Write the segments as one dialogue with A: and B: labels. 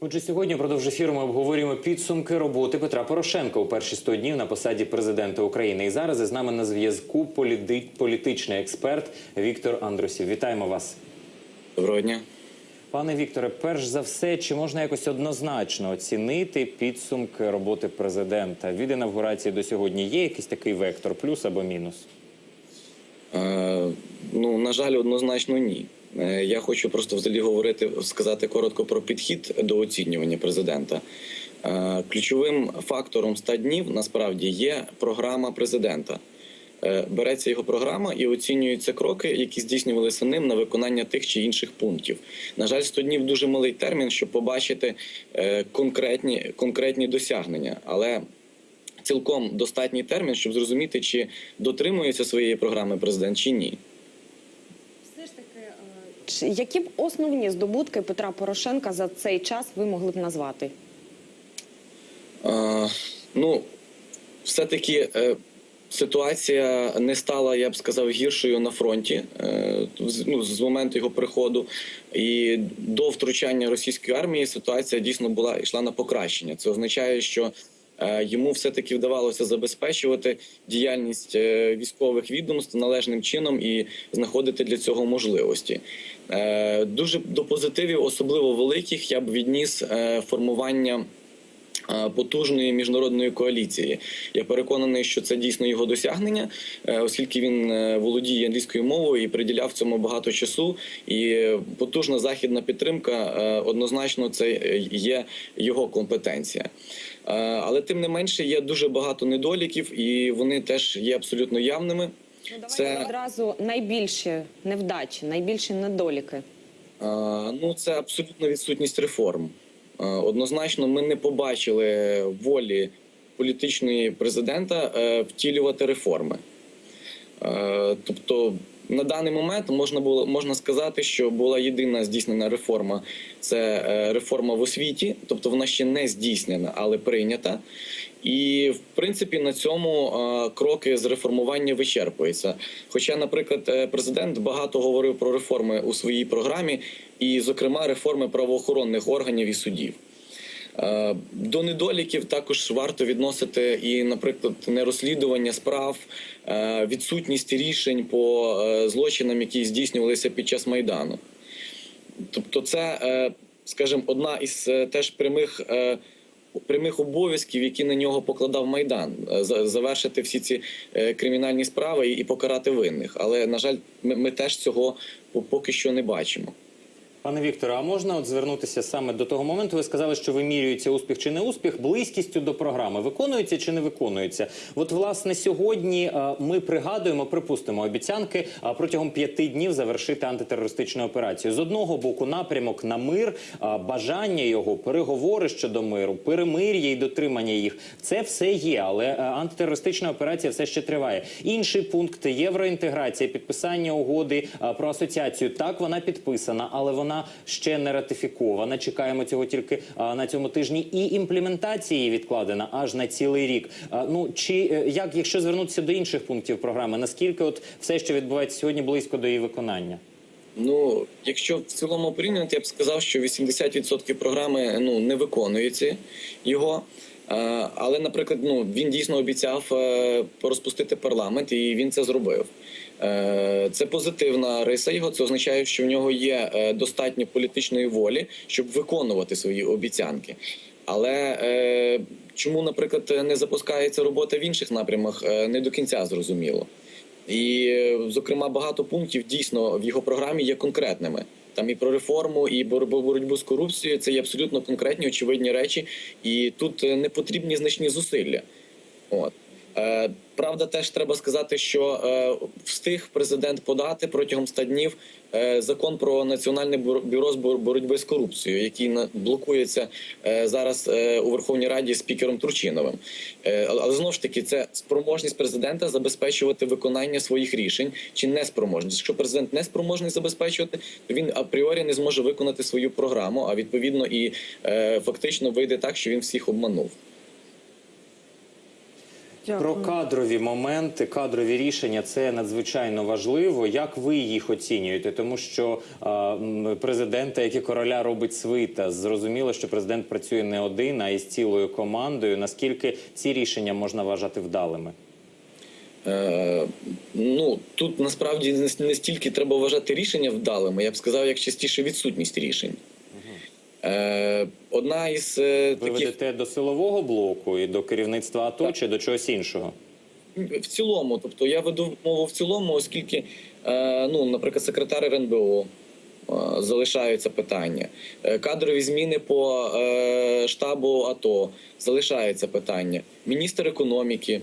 A: Отже, сьогодні впродовж ефіру ми обговорюємо підсумки роботи Петра Порошенка у перші 100 днів на посаді президента України. І зараз із нами на зв'язку політичний експерт Віктор Андрусів. Вітаємо вас.
B: Доброго дня.
A: Пане Вікторе, перш за все, чи можна якось однозначно оцінити підсумки роботи президента від інавгурації до сьогодні? Є якийсь такий вектор, плюс або мінус?
B: Е, ну, на жаль, однозначно ні. Е, я хочу просто взагалі говорити, сказати коротко про підхід до оцінювання президента. Е, ключовим фактором 100 днів насправді є програма президента. Е, береться його програма і оцінюються кроки, які здійснювалися ним на виконання тих чи інших пунктів. На жаль, 100 днів дуже малий термін, щоб побачити конкретні, конкретні досягнення. Але цілком достатній термін, щоб зрозуміти, чи дотримується своєї програми президент чи ні.
C: Все ж таки, е, чи- які б основні здобутки Петра Порошенка за цей час ви могли б назвати?
B: Е, ну, все-таки е, ситуація не стала, я б сказав, гіршою на фронті е, ну, з моменту його приходу. І до втручання російської армії ситуація дійсно була йшла на покращення. Це означає, що йому все-таки вдавалося забезпечувати діяльність е, військових відомств належним чином і знаходити для цього можливості. Е, Дуже до позитивів, особливо великих, я б відніс е, формування е, потужної міжнародної коаліції. Я переконаний, що це дійсно його досягнення, е, оскільки він е, володіє англійською мовою і приділяв цьому багато часу. І е, потужна західна підтримка е, однозначно це е, є його компетенція. Е, Але тим не менше є дуже багато недоліків, і вони теж є абсолютно явними.
C: Ну, давайте
B: Це-
C: одразу найбільші невдачі, найбільші недоліки.
B: Е, Ну, це абсолютно відсутність реформ. Е, Однозначно, ми не побачили волі політичної президента втілювати реформи. Тобто, на даний момент можна було можна сказати, що була єдина здійснена реформа це е, реформа в освіті, тобто вона ще не здійснена, але прийнята. І в принципі на цьому е, кроки з реформування вичерпуються. Хоча, наприклад, е, президент багато говорив про реформи у своїй програмі, і, зокрема, реформи правоохоронних органів і судів. Е, До недоліків також варто відносити і, наприклад, нерозслідування справ, е, відсутність рішень по е, злочинам, які здійснювалися під час майдану. Тобто, це, скажімо, одна із теж прямих. Прямих обов'язків, які на нього покладав майдан, завершити всі ці кримінальні справи і покарати винних. Але на жаль, ми, теж цього по- поки що не бачимо.
A: Пане Вікторе, а можна от звернутися саме до того моменту? Ви сказали, що вимірюється успіх чи не успіх близькістю до програми. Виконується чи не виконується? От власне сьогодні е, ми пригадуємо, припустимо обіцянки е, протягом п'яти днів завершити антитерористичну операцію. З одного боку, напрямок на мир, е, бажання його, переговори щодо миру, перемир'я і дотримання їх. Це все є, але антитерористична операція все ще триває. Інший пункт євроінтеграція, підписання угоди про асоціацію. Так вона підписана, але вона ще не ратифікована. Чекаємо цього тільки на цьому тижні. І імплементація її відкладена аж на цілий рік. Ну чи е, як, якщо звернутися до інших пунктів програми, наскільки от все, що відбувається сьогодні, близько до її виконання?
B: Ну, якщо в цілому порівняти, я б сказав, що 80% програми ну не виконується його. Але, наприклад, ну він дійсно обіцяв е, розпустити парламент, і він це зробив. Е, Це позитивна риса його. Це означає, що в нього є е, достатньо політичної волі, щоб виконувати свої обіцянки. Але е, чому, наприклад, не запускається робота в інших напрямах, е, не до кінця зрозуміло. І, зокрема, багато пунктів дійсно в його програмі є конкретними. Там і про реформу, і бор- боротьбу з корупцією це є абсолютно конкретні, очевидні речі, і тут не потрібні значні зусилля. От. Е, правда, теж треба сказати, що е, встиг президент подати протягом 100 днів е, закон про національне бюро- з бор- боротьби з корупцією, який блокується зараз у Верховній Раді спікером Турчиновим. Але знову ж таки, це спроможність президента забезпечувати виконання своїх рішень чи неспроможність. Якщо президент не спроможний забезпечувати, то він апріорі не зможе виконати свою програму, а відповідно і фактично вийде так, що він всіх обманув.
A: Про кадрові моменти, кадрові рішення це надзвичайно важливо. Як ви їх оцінюєте? Тому що а, президента, як і короля, робить свита. Зрозуміло, що президент працює не один, а із цілою командою. Наскільки ці рішення можна вважати вдалими?
B: Е, ну тут насправді не стільки треба вважати рішення вдалими, я б сказав, як частіше відсутність рішень. Е, одна із е,
A: Ви ведете до силового блоку і до керівництва АТо
B: Так.
A: чи до чогось іншого?
B: в цілому, тобто я веду мову в цілому, оскільки, е, ну, наприклад, секретар РНБО. Залишаються питання. Кадрові зміни по штабу АТО залишається питання. Міністр економіки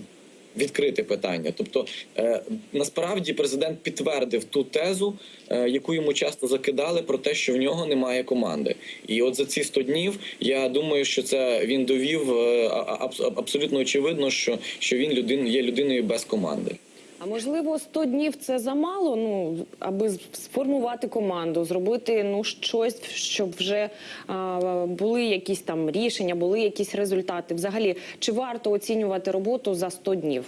B: відкрите питання. Тобто, е, насправді президент підтвердив ту тезу, е, яку йому часто закидали, про те, що в нього немає команди. І от за ці 100 днів я думаю, що це він довів е, абсолютно очевидно, що, що він людин, є людиною без команди.
C: А можливо, 100 днів це замало, ну аби сформувати команду, зробити ну щось, щоб вже а, були якісь там рішення, були якісь результати. Взагалі, чи варто оцінювати роботу за 100 днів?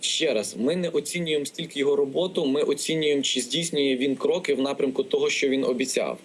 B: Ще раз, ми не оцінюємо стільки його роботу. Ми оцінюємо, чи здійснює він кроки в напрямку того, що він обіцяв.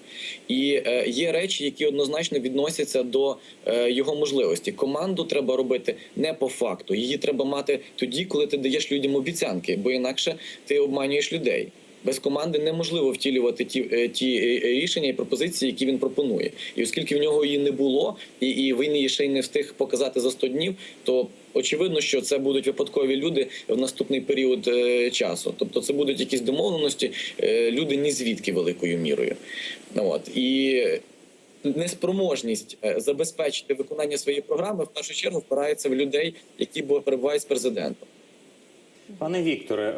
B: І е, є речі, які однозначно відносяться до е, його можливості. Команду треба робити не по факту. Її треба мати тоді, коли ти даєш людям обіцянки, бо інакше ти обманюєш людей. Без команди неможливо втілювати ті, е, ті рішення і пропозиції, які він пропонує. І оскільки в нього її не було, і, і він її ще й не встиг показати за 100 днів, то очевидно, що це будуть випадкові люди в наступний період е, часу. Тобто, це будуть якісь домовленості, е, люди ні звідки великою мірою. От і неспроможність е, забезпечити виконання своєї програми в першу чергу впирається в людей, які бу- перебувають з президентом.
A: Пане Вікторе,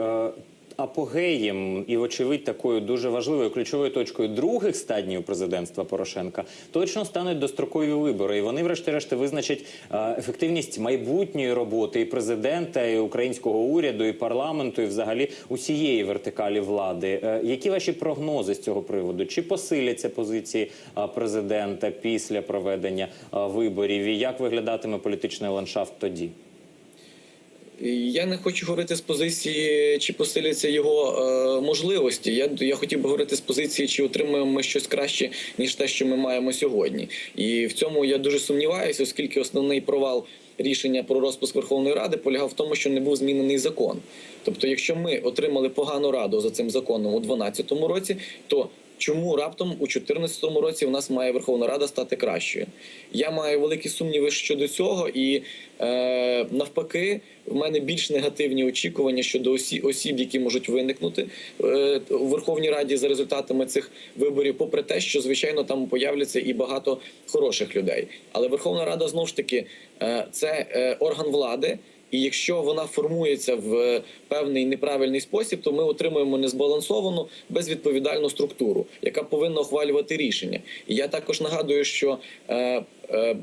A: апогеєм і, вочевидь, такою дуже важливою ключовою точкою других стадіїв президентства Порошенка точно стануть дострокові вибори, і вони, врешті-решт, визначать е, ефективність майбутньої роботи і президента, і українського уряду, і парламенту, і взагалі усієї вертикалі влади. Е, Які ваші прогнози з цього приводу? Чи посиляться позиції е, президента після проведення виборів? І як виглядатиме політичний ландшафт тоді?
B: Я не хочу говорити з позиції, чи посиляться його е, можливості. Я, я хотів би говорити з позиції, чи отримаємо ми щось краще, ніж те, що ми маємо сьогодні. І в цьому я дуже сумніваюся, оскільки основний провал рішення про розпуск Верховної Ради полягав в тому, що не був змінений закон. Тобто, якщо ми отримали погану раду за цим законом у 2012 році, то Чому раптом у 2014 році в нас має Верховна Рада стати кращою? Я маю великі сумніви щодо цього, і е, навпаки, в мене більш негативні очікування щодо осі, осіб, які можуть виникнути е, у Верховній Раді за результатами цих виборів, попри те, що звичайно там появляться і багато хороших людей. Але Верховна Рада знову ж таки е, це е, орган влади. І якщо вона формується в певний неправильний спосіб, то ми отримуємо незбалансовану безвідповідальну структуру, яка повинна ухвалювати рішення. І я також нагадую, що е, е,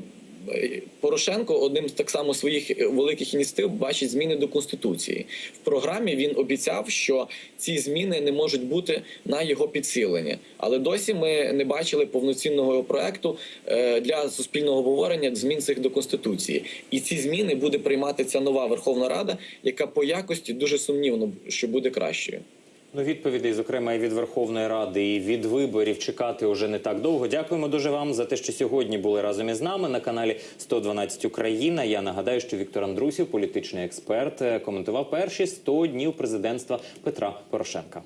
B: Порошенко одним з так само своїх великих ініціатив бачить зміни до конституції. В програмі він обіцяв, що ці зміни не можуть бути на його підсилення. Але досі ми не бачили повноцінного проекту е, для суспільного обговорення змін цих до конституції. І ці зміни буде приймати ця нова Верховна Рада, яка по якості дуже сумнівно, що буде кращою.
A: Ну, відповідей, зокрема, і від Верховної Ради, і від виборів чекати уже не так довго. Дякуємо дуже вам за те, що сьогодні були разом із нами на каналі 112 Україна. Я нагадаю, що Віктор Андрусів, політичний експерт, е, коментував перші 100 днів президентства Петра Порошенка.